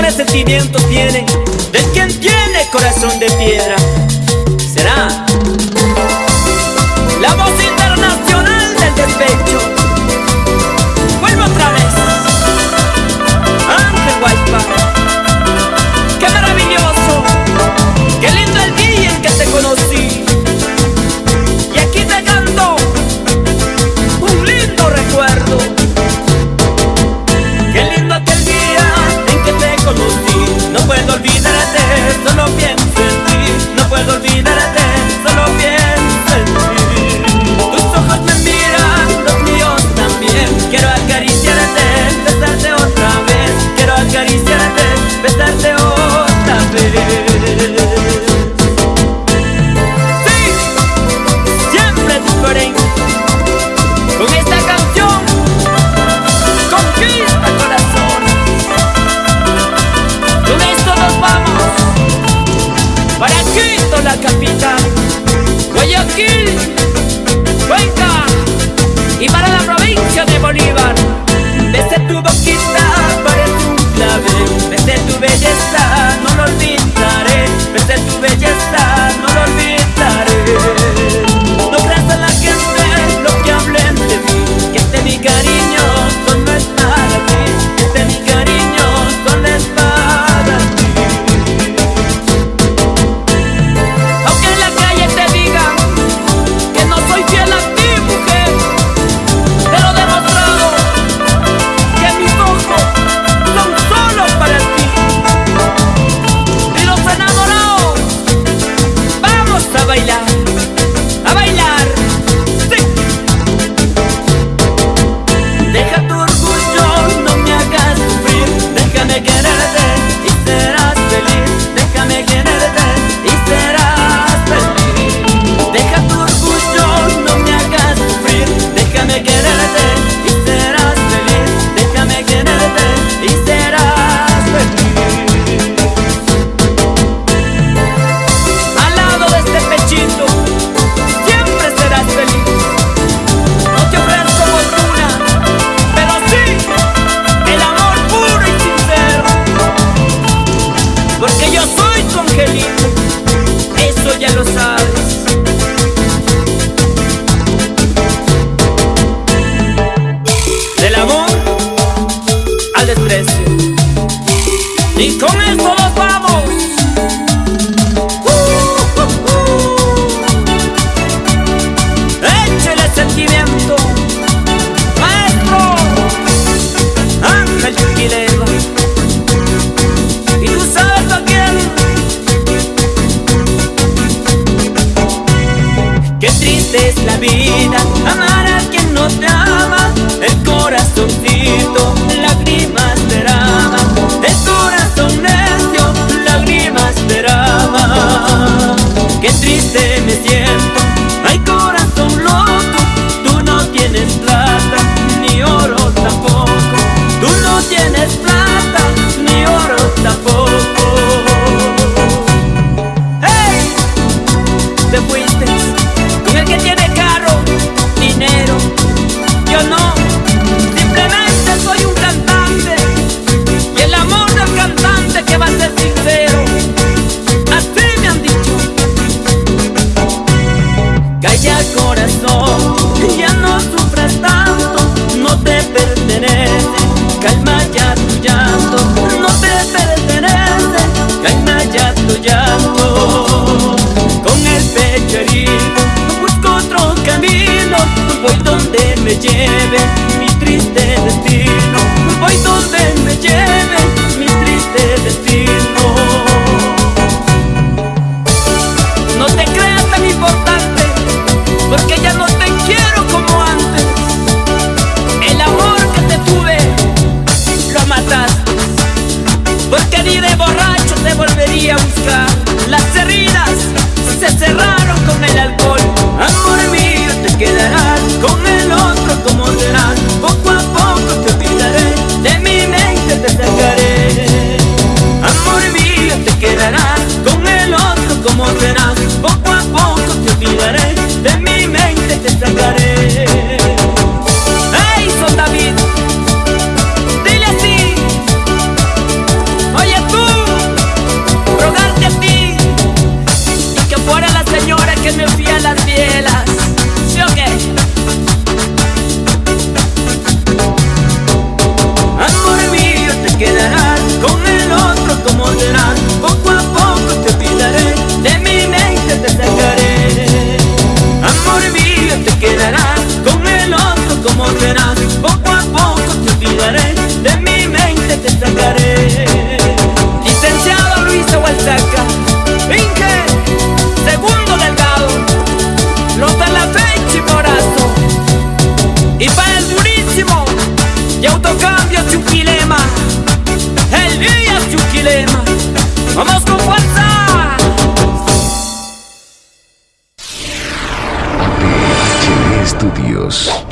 amores, sentimientos tiene, de quien tiene corazón de piedra. con Ya no sufras tanto, no te pertenece Calma ya tu llanto, no te pertenece Calma ya tu llanto. Con el pecho herido, busco otro camino Voy donde me lleve mi tristeza te quedarás, con el otro como serás, poco a poco te olvidaré, de mi mente te sacaré. Licenciado Luis Hualtaca, Inge, segundo delgado, los de la fecha y morazo, y para el durísimo, y autocambio chupilema, el día chupilema, vamos Estudios.